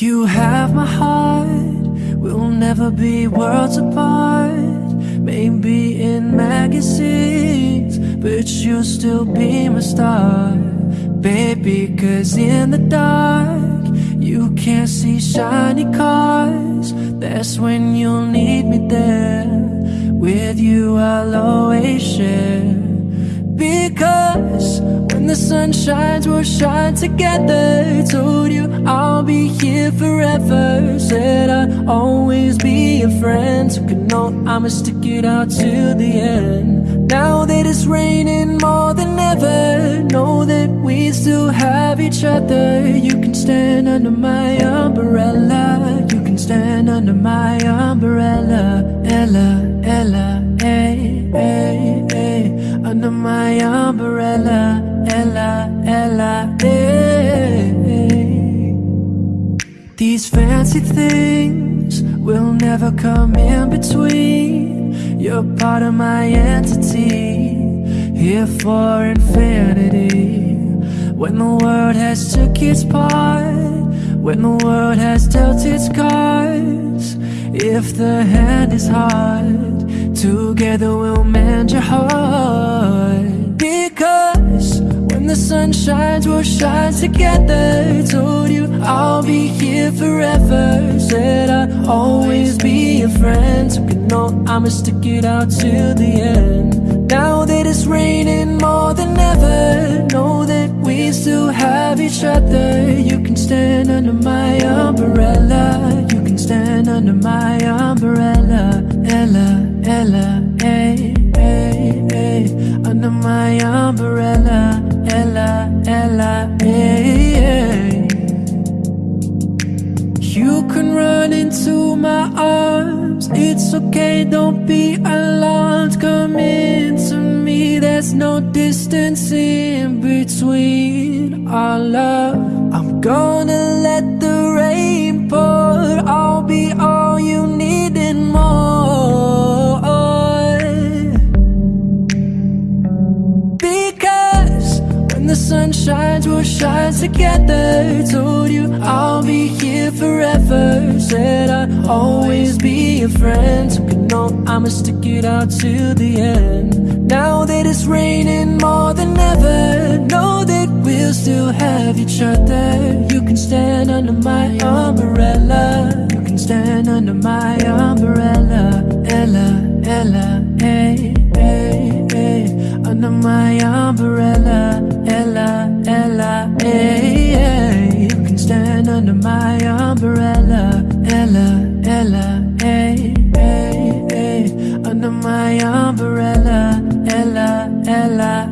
You have my heart, we'll never be worlds apart. Maybe in magazines, but you'll still be my star. Baby, cause in the dark, you can't see shiny cars. That's when you'll need me there. With you, I'll always share. Because when the sun shines, we'll shine together. Told you I'll here forever. Said I'll always be a friend. Took a note, I'ma stick it out till the end. Now that it's raining more than ever, know that we still have each other. You can stand under my umbrella. You can stand under my umbrella. Ella, Ella, hey, hey, hey. Under my umbrella. Ella, Ella, hey, These fancy things will never come in between. You're part of my entity, here for infinity. When the world has took its part, when the world has dealt its cards, if the hand is hard, together we'll mend your heart. Because when the sun shines, we'll shine together. Told you I'll be here forever. Said I'd always be a friend. Took a note, I'ma stick it out till the end. Now that it's raining more than ever, know that we still have each other. You can stand under my umbrella. You can stand under my umbrella. Ella, Ella, hey, hey, hey. Under my umbrella. Ella, Ella, hey, hey. You can run into my arms. It's okay, don't be alarmed. Come into me, there's no distance in between our love. I'm gonna let the rain pour. I'll be all you need and more. Because when the sun shines, we'll shine together. Told you I'll be Said I'd always be a friend. Took a note, I'ma stick it out till the end. Now that it's raining more than ever Know that we'll still have each other. You can stand under my umbrella. You can stand under my umbrella. Ella, Ella, hey, hey, hey. Under my umbrella. Ella, Ella, hey, hey. You can stand under my umbrella Ella, Ella, hey, hey, hey. Under my umbrella Ella, Ella,